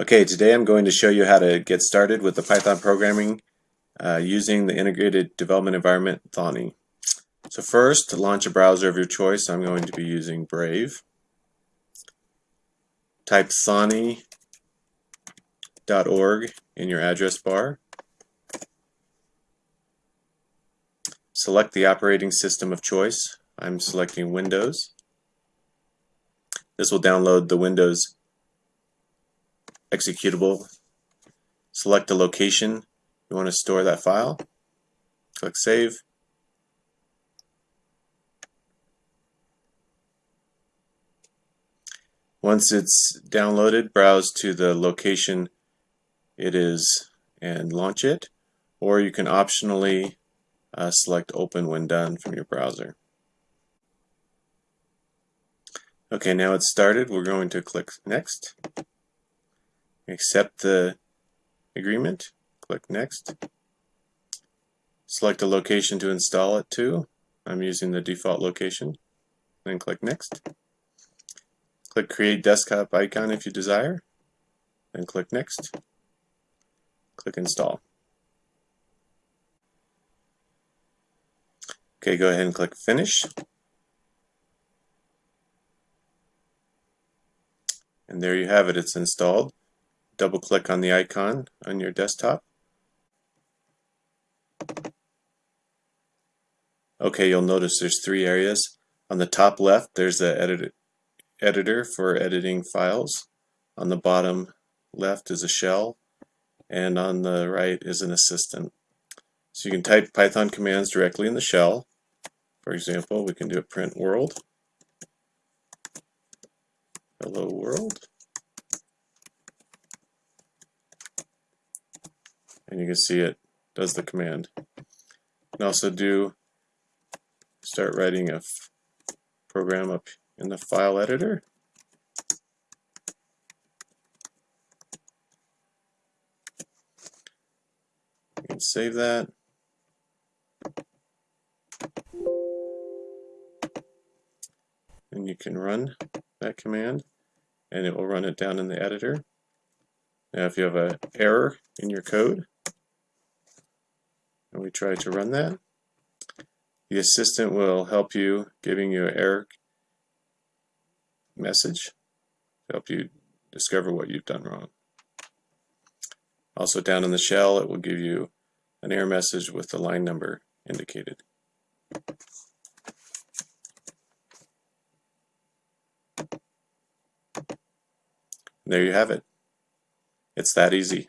Okay, today I'm going to show you how to get started with the Python programming uh, using the integrated development environment Thonny. So first, launch a browser of your choice, I'm going to be using Brave. Type thonny.org in your address bar. Select the operating system of choice. I'm selecting Windows. This will download the Windows executable. Select the location you want to store that file. Click Save. Once it's downloaded, browse to the location it is and launch it. Or you can optionally uh, select Open when done from your browser. Okay, now it's started. We're going to click Next accept the agreement, click next. Select a location to install it to. I'm using the default location. Then click next. Click create desktop icon if you desire. Then click next. Click install. Okay, go ahead and click finish. And there you have it, it's installed double click on the icon on your desktop. Okay, you'll notice there's three areas. On the top left, there's the edit editor for editing files. On the bottom left is a shell, and on the right is an assistant. So you can type Python commands directly in the shell. For example, we can do a print world. Hello world. And you can see it does the command. You can also do start writing a program up in the file editor. You can save that. And you can run that command and it will run it down in the editor. Now if you have an error in your code, and we try to run that, the assistant will help you giving you an error message to help you discover what you've done wrong. Also down in the shell it will give you an error message with the line number indicated. There you have it. It's that easy.